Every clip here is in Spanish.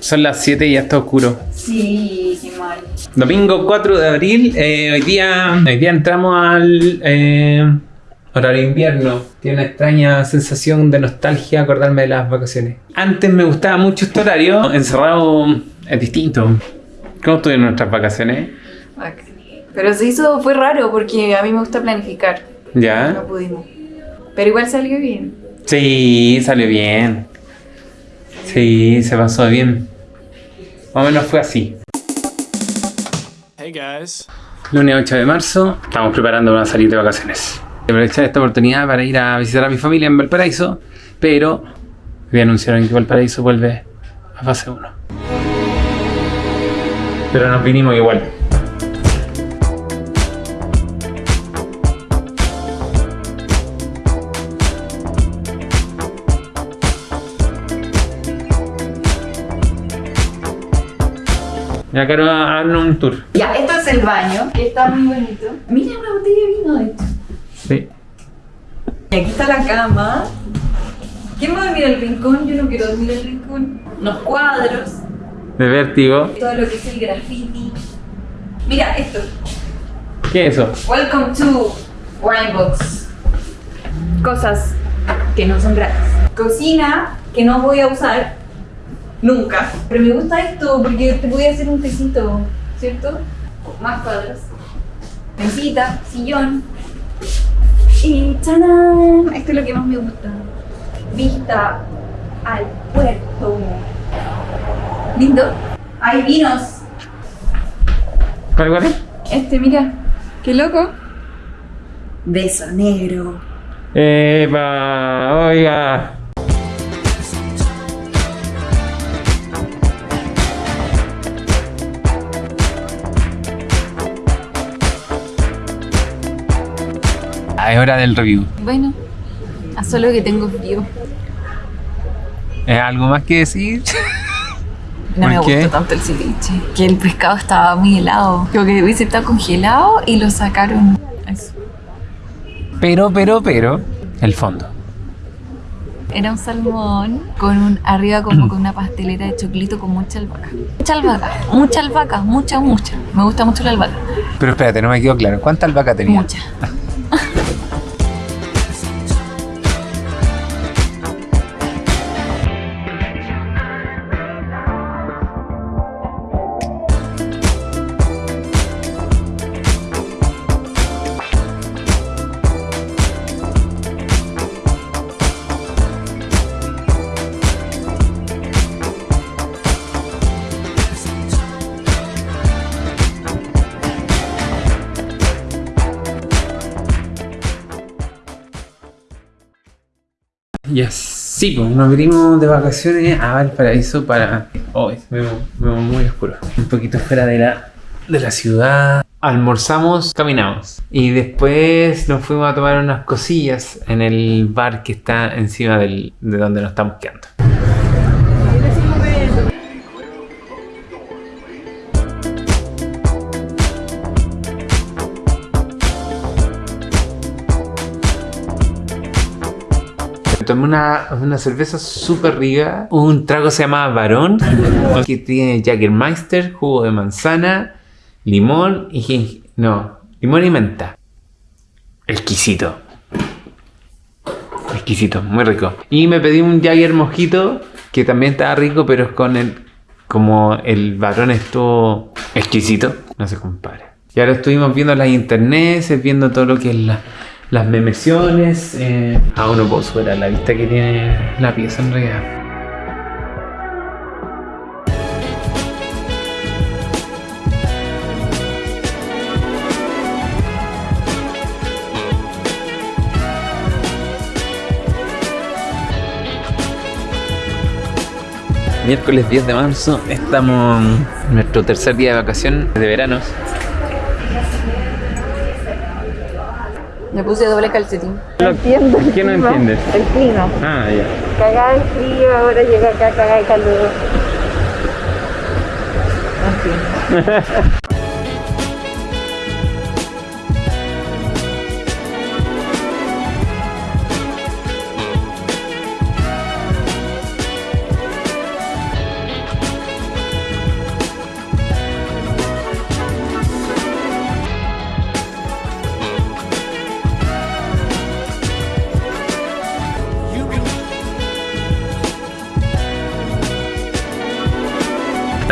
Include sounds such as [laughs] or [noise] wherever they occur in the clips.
Son las 7 y ya está oscuro. Sí, qué mal. Domingo 4 de abril, eh, hoy, día, hoy día entramos al eh, horario invierno. Tiene una extraña sensación de nostalgia acordarme de las vacaciones. Antes me gustaba mucho este horario, encerrado es distinto. ¿Cómo estuvieron nuestras vacaciones? Ac- Pero se hizo, fue raro porque a mí me gusta planificar. ¿Ya? No pudimos. Pero igual salió bien. Sí, salió bien. Sí, se pasó bien. Más o menos fue así. Hey guys. Lunes 8 de marzo, estamos preparando una salida de vacaciones. Aprovechar esta oportunidad para ir a visitar a mi familia en Valparaíso, pero hoy anunciaron que Valparaíso vuelve a fase 1. Pero nos vinimos igual. Ya quiero darnos un tour. Ya, esto es el baño, que está muy bonito. Mira una botella de vino, de hecho. Sí. Y aquí está la cama. ¿Quién va a dormir el rincón? Yo no quiero dormir el rincón. Unos cuadros, De vértigo. todo lo que es el graffiti. Mira esto. ¿Qué es eso? Welcome to Winebox. Cosas que no son gratis. Cocina que no voy a usar nunca. Pero me gusta esto porque te voy a hacer un tecito, ¿cierto? Más cuadros. Mesita, sillón. Y ¡tadán! Esto es lo que más me gusta. Vista al puerto. Lindo. Hay vinos. ¿Cuál, cuál es? Este, mira. Qué loco. Beso negro. Epa, oiga. Es hora del review. Bueno, a solo que tengo frío. ¿Es algo más que decir? [laughs] No me ¿Por qué? gustó tanto el ceviche. Que el pescado estaba muy helado. Creo que hubiese estado congelado y lo sacaron. Eso. Pero, pero, pero, el fondo. Era un salmón con un arriba como con una pastelera de choclito con mucha albahaca. Mucha albahaca, mucha albahaca, mucha, mucha. Me gusta mucho la albahaca. Pero espérate, no me quedó claro. ¿Cuánta albahaca tenía? Mucha. Ya sí, pues nos vinimos de vacaciones a Valparaíso para... Hoy veo, me veo muy oscuro. Un poquito fuera de la, de la ciudad. Almorzamos, caminamos. Y después nos fuimos a tomar unas cosillas en el bar que está encima del, de donde nos estamos quedando. Tomé una, una cerveza súper rica. Un trago se llama Barón, que tiene Jägermeister, jugo de manzana, limón y No, limón y menta. Exquisito. Exquisito, muy rico. Y me pedí un Jagger mojito, que también estaba rico, pero es con el... Como el varón estuvo exquisito, no se compara. Y ahora estuvimos viendo las internets, viendo todo lo que es la- las memesiones. Eh, aún no puedo superar la vista que tiene la pieza en realidad. Miércoles 10 de marzo, estamos en nuestro tercer día de vacación de verano. Me puse doble calcetín. No entiendo. ¿Qué no entiendes? El clima. Ah, ya. Cagada de frío, ahora llega acá cagada de calor. [laughs]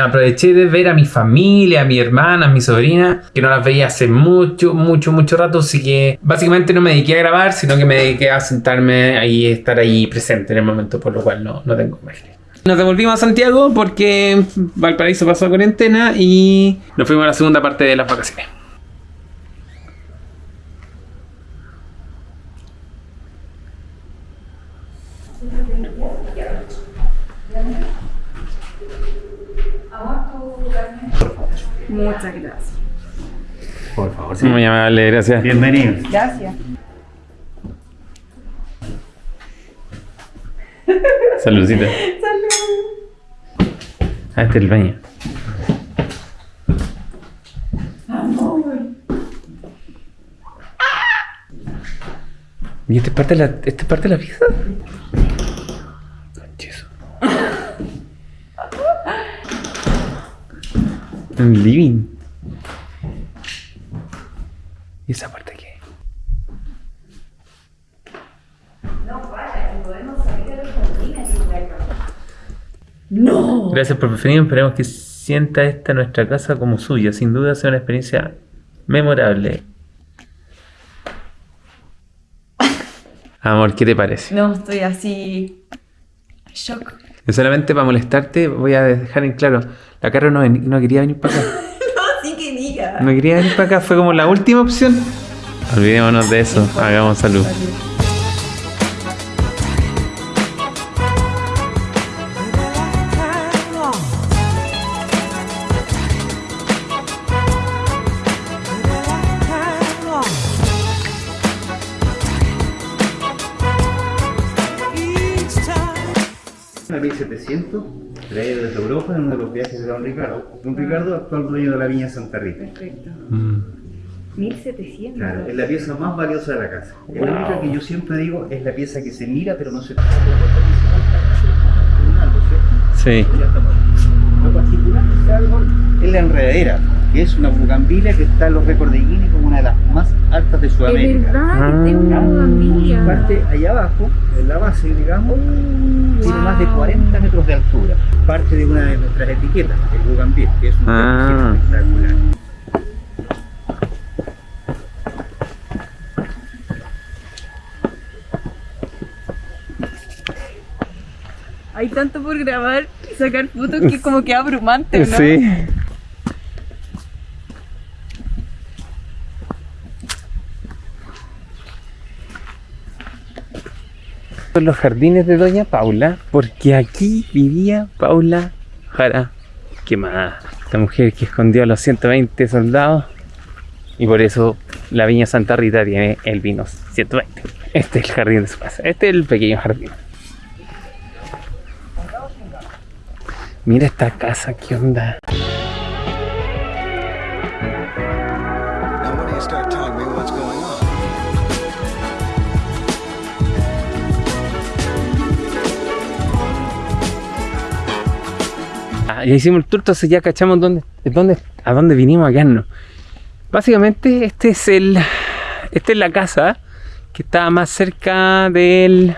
Aproveché de ver a mi familia, a mi hermana, a mi sobrina, que no las veía hace mucho, mucho, mucho rato, así que básicamente no me dediqué a grabar, sino que me dediqué a sentarme ahí estar ahí presente en el momento, por lo cual no, no tengo imágenes. Nos devolvimos a Santiago porque Valparaíso pasó cuarentena y nos fuimos a la segunda parte de las vacaciones. Muchas gracias. Por favor, Muy amable, gracias. Bienvenidos. Gracias. Saludcita. Ah, este es el baño. ¿Y esta es parte de la, esta es parte de la pieza? Un living. ¿Y esa parte qué? Gracias por preferir. Esperemos que sienta esta nuestra casa como suya. Sin duda sea una experiencia memorable. Amor, ¿qué te parece? No, estoy así. Shock. Solamente para molestarte voy a dejar en claro. La Caro no, ven- no quería venir para acá. [laughs] No, sí que diga. No quería venir para acá. Fue como la última opción. Olvidémonos de eso. Hagamos salud. Una 1700 traída desde Europa en uno de los viajes de Don Ricardo. Don Ricardo, actual dueño de la viña Santa Rita. Perfecto. Mm. 1700. Claro, es la pieza más valiosa de la casa. Es la única que yo siempre digo es la pieza que se mira pero no se toca. Sí. Lo particular de este árbol es la enredadera, que es una bugambilia que está en los récords de Guinness como una de las más altas de Es Sudamérica. verdad que tengo una Ah. bugambilia. Parte allá abajo, en la base, digamos, tiene más de 40 metros de altura. Parte de una de nuestras etiquetas, el Bugambil, que es un Ah. espectacular. Hay tanto por grabar y sacar fotos que como que abrumante, ¿no? Sí. Son los jardines de Doña Paula, porque aquí vivía Paula Jara quemada. Esta mujer que escondió a los 120 soldados y por eso la Viña Santa Rita tiene el vino 120. Este es el jardín de su casa. Este es el pequeño jardín. Mira esta casa, ¿qué onda? Ya hicimos el tour, entonces ya cachamos dónde, dónde, a dónde vinimos a quedarnos. Básicamente, este es el. Esta es la casa que está más cerca del.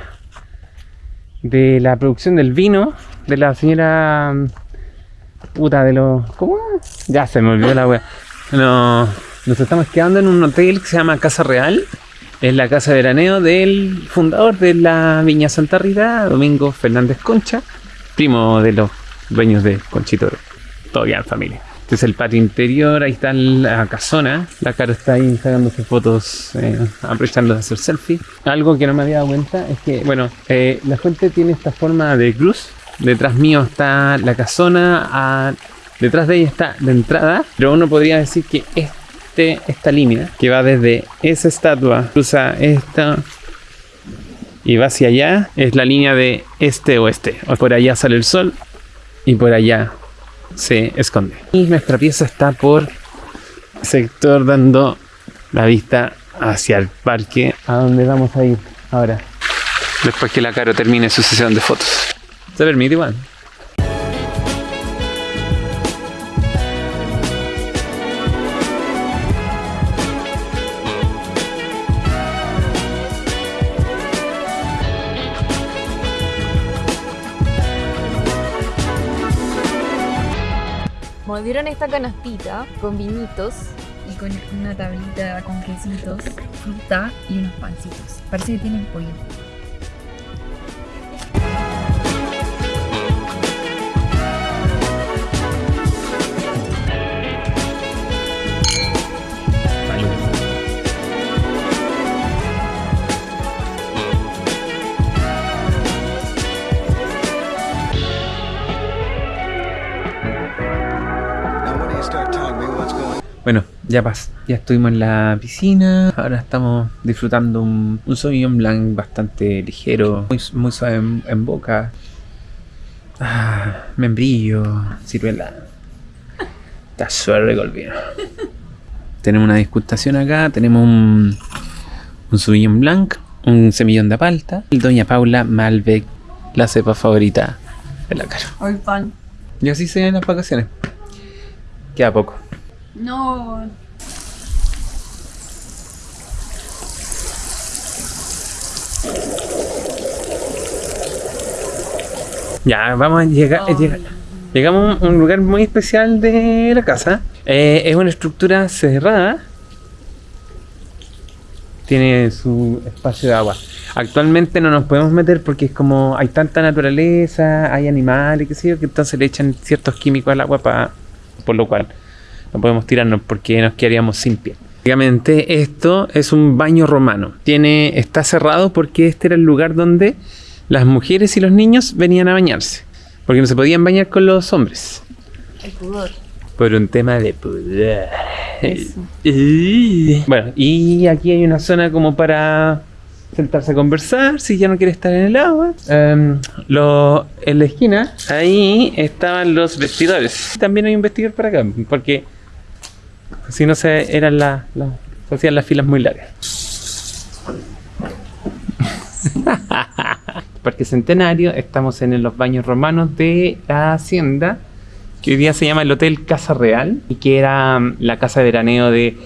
de la producción del vino de la señora. puta, de los. ¿Cómo? Ya se me olvidó la wea. No, nos estamos quedando en un hotel que se llama Casa Real. Es la casa de veraneo del fundador de la Viña Santa Rita, Domingo Fernández Concha, primo de los dueños de Conchito, todavía en familia. Este es el patio interior, ahí está la casona. La cara está ahí sacándose fotos, eh, aprovechando de hacer selfie. Algo que no me había dado cuenta es que, bueno, eh, la fuente tiene esta forma de cruz. Detrás mío está la casona, detrás de ella está la entrada. Pero uno podría decir que este, esta línea, que va desde esa estatua, cruza esta y va hacia allá, es la línea de este-oeste. Por allá sale el sol y por allá se esconde. Y nuestra pieza está por sector dando la vista hacia el parque a donde vamos a ir ahora. Después que la Caro termine su sesión de fotos. Se permite igual. Nos dieron esta canastita con vinitos y con una tablita con quesitos, fruta y unos pancitos. Parece que tienen pollo. Bueno, ya pas, ya estuvimos en la piscina. Ahora estamos disfrutando un, un Sauvignon Blanc bastante ligero, muy, muy suave en, en boca. Ah, membrillo, ciruela. Está suave el vino. Tenemos una disgustación acá. Tenemos un, un Sauvignon Blanc, un semillón de palta. Y Doña Paula Malbec, la cepa favorita de la cara. Hoy pan. Y así se ven las vacaciones. Queda poco. No. Ya, vamos a llegar. Llegamos a un lugar muy especial de la casa. Eh, es una estructura cerrada. Tiene su espacio de agua. Actualmente no nos podemos meter porque es como hay tanta naturaleza, hay animales, qué sé yo, que entonces le echan ciertos químicos al agua para por lo cual no podemos tirarnos porque nos quedaríamos sin pie. Básicamente esto es un baño romano. Tiene está cerrado porque este era el lugar donde las mujeres y los niños venían a bañarse, porque no se podían bañar con los hombres. El pudor. Por un tema de pudor. Bueno, y aquí hay una zona como para sentarse a conversar si ya no quiere estar en el agua. Em, lo- en la esquina, ahí estaban los vestidores. También hay un vestidor para acá, porque si no se eran la- hacían las filas muy largas. [laughs] Parque Centenario, estamos en los baños romanos de la hacienda que hoy día se llama el Hotel Casa Real y que era mm, la casa de veraneo de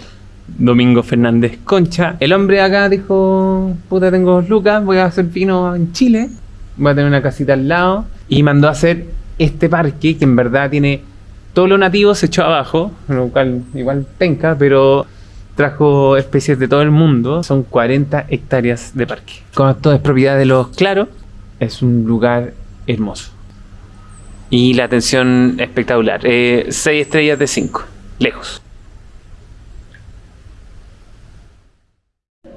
Domingo Fernández Concha. El hombre acá dijo, puta tengo lucas, voy a hacer vino en Chile, voy a tener una casita al lado y mandó a hacer este parque que en verdad tiene todo lo nativo se echó abajo, lo cual igual penca, pero trajo especies de todo el mundo. Son 40 hectáreas de parque. Como esto es propiedad de los Claro, es un lugar hermoso. Y la atención espectacular. 6 estrellas de 5. Lejos.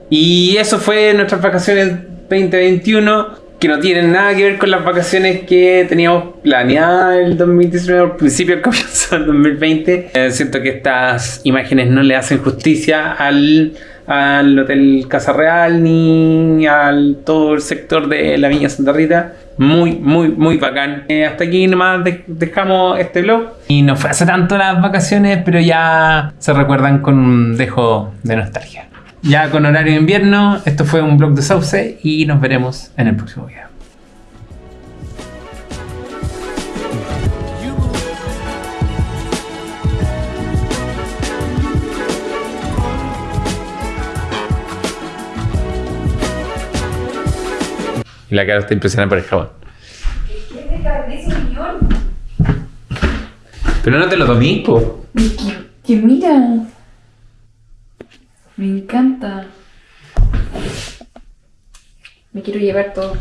Y eso fue nuestras vacaciones 2021. Que no tienen nada que ver con las vacaciones que teníamos planeadas el 2019, al principio, al [laughs] comienzo del 2020. Eh, siento que estas imágenes no le hacen justicia al, al Hotel Casa Real ni al todo el sector de la Viña Santa Rita. Muy, muy, muy bacán. Eh, hasta aquí nomás de- dejamos este vlog. Y no fue hace tanto las vacaciones, pero ya se recuerdan con un dejo de nostalgia. Ya con horario de invierno, esto fue un vlog de Sauce y nos veremos en el próximo video. Y la cara está impresionada por el jabón. Pero no te lo tomé, po. Que, que mira. Me encanta. Me quiero llevar todo.